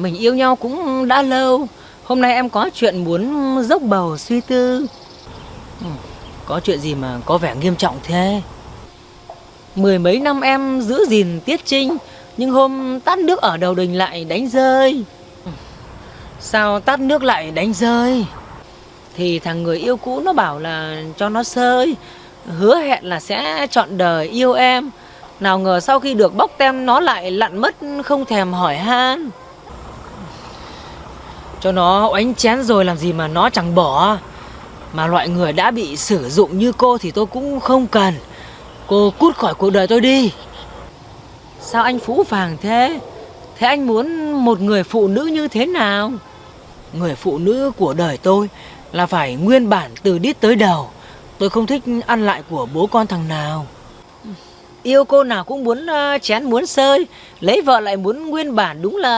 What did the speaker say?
Mình yêu nhau cũng đã lâu. Hôm nay em có chuyện muốn dốc bầu suy tư. Ừ, có chuyện gì mà có vẻ nghiêm trọng thế? Mười mấy năm em giữ gìn tiết trinh, Nhưng hôm tát nước ở đầu đình lại đánh rơi. Ừ, sao tát nước lại đánh rơi? Thì thằng người yêu cũ nó bảo là cho nó sơi. Hứa hẹn là sẽ chọn đời yêu em. Nào ngờ sau khi được bóc tem nó lại lặn mất không thèm hỏi han. Cho nó oánh chén rồi làm gì mà nó chẳng bỏ. Mà loại người đã bị sử dụng như cô thì tôi cũng không cần. Cô cút khỏi cuộc đời tôi đi. Sao anh phũ phàng thế? Thế anh muốn một người phụ nữ như thế nào? Người phụ nữ của đời tôi Là phải nguyên bản từ đít tới đầu. Tôi không thích ăn lại của bố con thằng nào. Yêu cô nào cũng muốn ờ, chén muốn sơi, Lấy vợ lại muốn nguyên bản đúng là